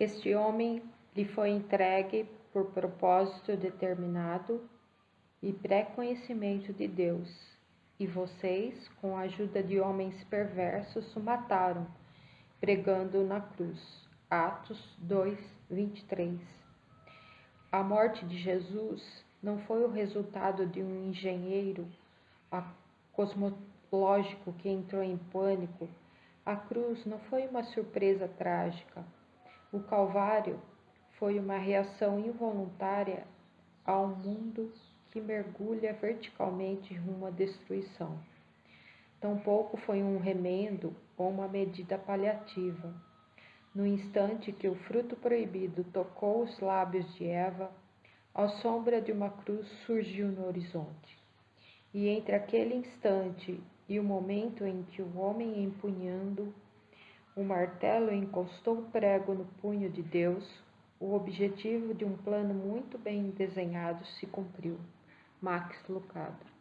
Este homem lhe foi entregue por propósito determinado e pré-conhecimento de Deus, e vocês, com a ajuda de homens perversos, o mataram, pregando na cruz. Atos 2, 23. A morte de Jesus não foi o resultado de um engenheiro cosmológico que entrou em pânico. A cruz não foi uma surpresa trágica. O Calvário foi uma reação involuntária ao mundo que mergulha verticalmente rumo à destruição. Tampouco foi um remendo ou uma medida paliativa. No instante que o fruto proibido tocou os lábios de Eva, a sombra de uma cruz surgiu no horizonte. E entre aquele instante e o momento em que o homem empunhando o martelo encostou o prego no punho de Deus, o objetivo de um plano muito bem desenhado se cumpriu. Max Lucado